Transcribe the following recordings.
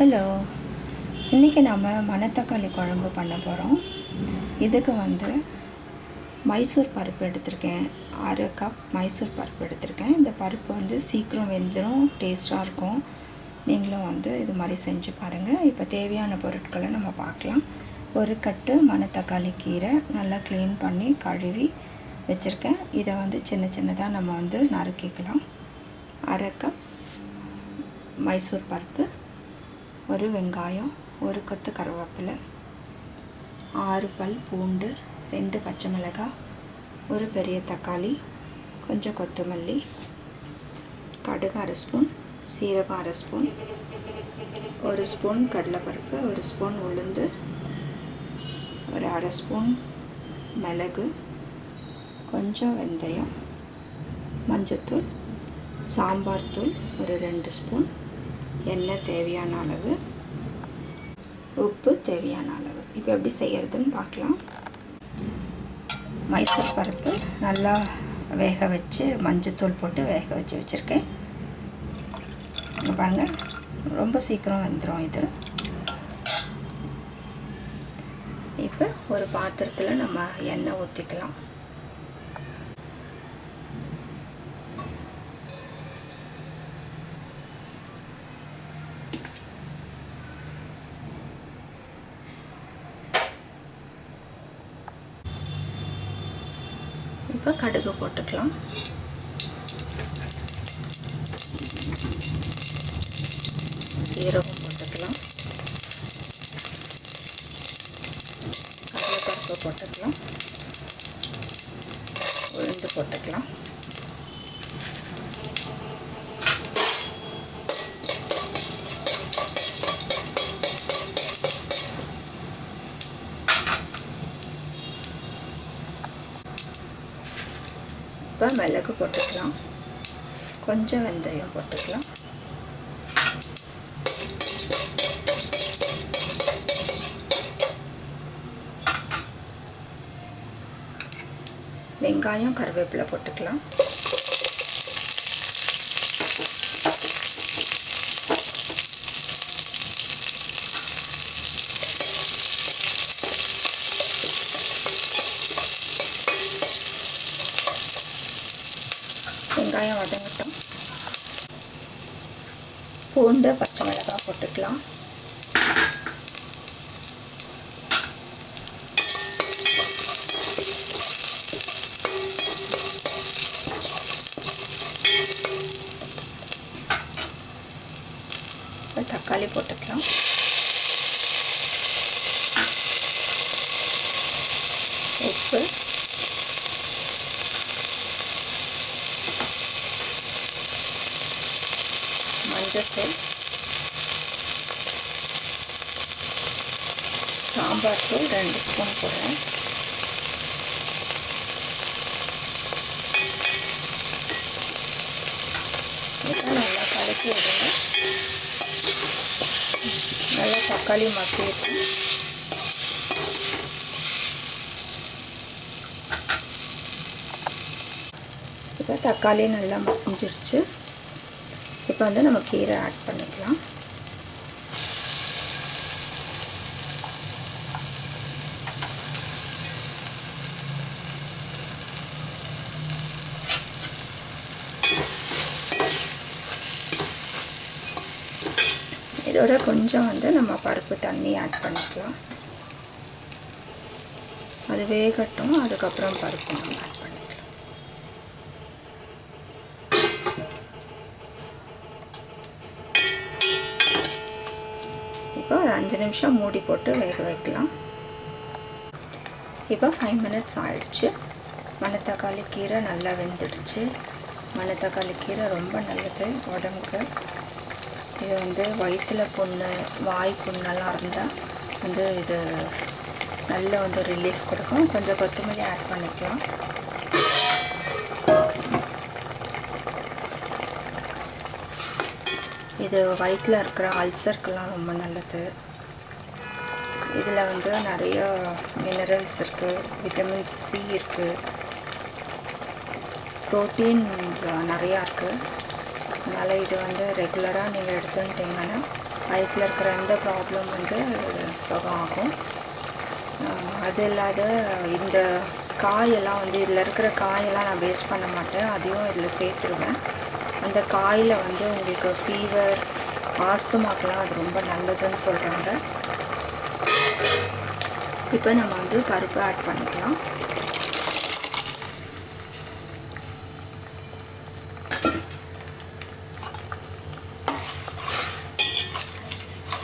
Hello இன்றைக்கி நம்ம மணத்தக்காளி குழம்பு பண்ண போகிறோம் இதுக்கு வந்து மைசூர் பருப்பு எடுத்திருக்கேன். அரை கப் மைசூர் பருப்பு எடுத்திருக்கேன். இந்த பருப்பு வந்து சீக்கிரம் வெந்துடும் டேஸ்ட்டாக இருக்கும். நீங்களும் வந்து இது மாதிரி செஞ்சு பாருங்கள் இப்போ தேவையான பொருட்களை நம்ம பார்க்கலாம். ஒரு கட்டு மணத்தக்காளி கீரை நல்லா க்ளீன் பண்ணி கழுவி வச்சுருக்கேன். இதை வந்து சின்ன சின்னதாக நம்ம வந்து நறுக்கிக்கலாம். அரை கப் மைசூர் பருப்பு ஒரு வெங்காயம் ஒரு கொத்து கருவேப்பிலை ஆறு பல் பூண்டு ரெண்டு பச்சை மிளகாய் ஒரு பெரிய தக்காளி கொஞ்சம் கொத்தமல்லி கடுகு அரை ஸ்பூன் சீரகம் அரை ஸ்பூன் ஒரு ஸ்பூன் கடலைப்பருப்பு ஒரு ஸ்பூன் உளுந்து ஒரு அரை ஸ்பூன் மிளகு கொஞ்சம் வெந்தயம் மஞ்சத்தூள் சாம்பார் தூள் ஒரு ரெண்டு ஸ்பூன் எண்ணெய் தேவையான அளவு? உப்பு தேவையான அளவு. இப்போ எப்படி செய்கிறதுன்னு பார்க்கலாம். மைசூர் பருப்பு நல்லா வேக வச்சு மஞ்சத்தூள் போட்டு வேக வச்சு வச்சுருக்கேன். பாருங்கள் ரொம்ப சீக்கிரம் வந்துடும் இது. இப்போ ஒரு பாத்திரத்தில் நம்ம எண்ணெய் ஊற்றிக்கலாம் இப்போ கடுகு போட்டுக்கலாம். சீரகம் போட்டுக்கலாம். கடலைப்பருப்பு போட்டுக்கலாம். உளுந்து போட்டுக்கலாம். இப்போ மிளகு போட்டுக்கலாம். கொஞ்சம் வெந்தயம் போட்டுக்கலாம். வெங்காயம் கருவேப்பிலை போட்டுக்கலாம். வெங்காயம் வதங்கட்டும். பூண்டு பச்சை மிளகாய் போட்டுக்கலாம். தக்காளி போட்டுக்கலாம். உப்பு. மஞ்சத்தூள் சாம்பார் தூள் ரெண்டு ஸ்பூன் போடுறேன். நல்லா கலக்கி விடுங்க நல்லா தக்காளி மசிட்டு இப்போ தக்காளி நல்லா மசிஞ்சிருச்சு. இப்போ வந்து நம்ம கீரை ஆட் பண்ணிக்கலாம். இதோட கொஞ்சம் வந்து நம்ம பருப்பு தண்ணி ஆட் பண்ணிக்கலாம். அது வேகட்டும் அதுக்கப்புறம் பருப்பு நம்ம ஆட் பண்ணிக்கலாம். அஞ்சு நிமிஷம் மூடி போட்டு வேக வைக்கலாம். இப்போ ஃபைவ் மினிட்ஸ் ஆயிடுச்சு. மணத்தக்காளி கீரை நல்லா வெந்துடுச்சு. மணத்தக்காளி கீரை ரொம்ப நல்லது உடம்புக்கு. இது வந்து வயிற்றில் புண்ணு வாய் புண்ணெல்லாம் இருந்தால் வந்து இது நல்ல வந்து ரிலீஃப் கொடுக்கும். கொஞ்சம் கொத்தமல்லி ஆட் பண்ணிக்கலாம். இது வயிற்றில் இருக்கிற அல்சருக்கெல்லாம் ரொம்ப நல்லது. இதில் வந்து நிறைய மினரல்ஸ் இருக்குது விட்டமின் சி இருக்குது ப்ரோட்டீன் நிறையா இருக்குது அதனால் இது வந்து ரெகுலராக நீங்கள் எடுத்துக்கிட்டிங்கன்னா வயிற்றில் இருக்கிற எந்த ப்ராப்ளம் வந்து சுகம் ஆகும். அது இல்லாத இந்த காயெல்லாம் வந்து இதில் இருக்கிற காயெல்லாம் நான் வேஸ்ட் பண்ண மாட்டேன். அதையும் இதில் சேர்த்துருவேன். அந்த காயில் வந்து உங்களுக்கு ஃபீவர் ஆஸ்துமாக்கெலாம் அது ரொம்ப நல்லதுன்னு சொல்கிறாங்க இப்போ நம்ம வந்து பருப்பு ஆட் பண்ணிக்கலாம்.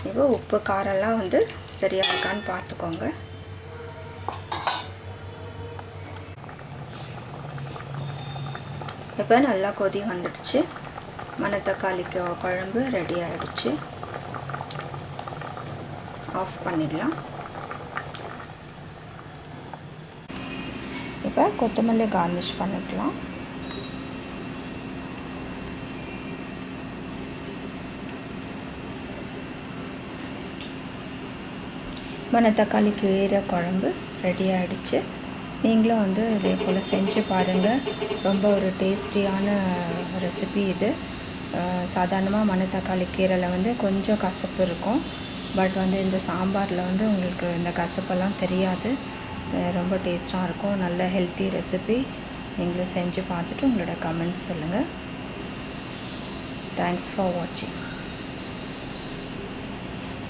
இப்போ உப்பு காரெல்லாம் வந்து சரியாக இருக்கான்னு பார்த்துக்கோங்க. இப்போ நல்லா கொதி வந்துடுச்சு. மணத்தக்காளிக்கு குழம்பு ரெடி ஆகிடுச்சு ஆஃப் பண்ணிடலாம். இப்போ கொத்தமல்லி கார்னிஷ் பண்ணிக்கலாம். மணத்தக்காளி கீரை குழம்பு ரெடி ஆகிடுச்சு நீங்களும் வந்து இதே போல் செஞ்சு பாருங்கள் ரொம்ப ஒரு டேஸ்டியான ரெசிபி இது. சாதாரணமாக மணத்தக்காளி கீரையில் வந்து கொஞ்சம் கசப்பு இருக்கும். பட் வந்து இந்த சாம்பாரில் வந்து உங்களுக்கு இந்த கசப்பெல்லாம் தெரியாது. ரொம்ப டேஸ்ட்டாக இருக்கும். நல்ல ஹெல்த்தி ரெசிபி நீங்களும் செஞ்சு பார்த்துட்டு உங்களோட கமெண்ட்ஸ் சொல்லுங்கள் தேங்க்ஸ் ஃபார் வாட்சிங்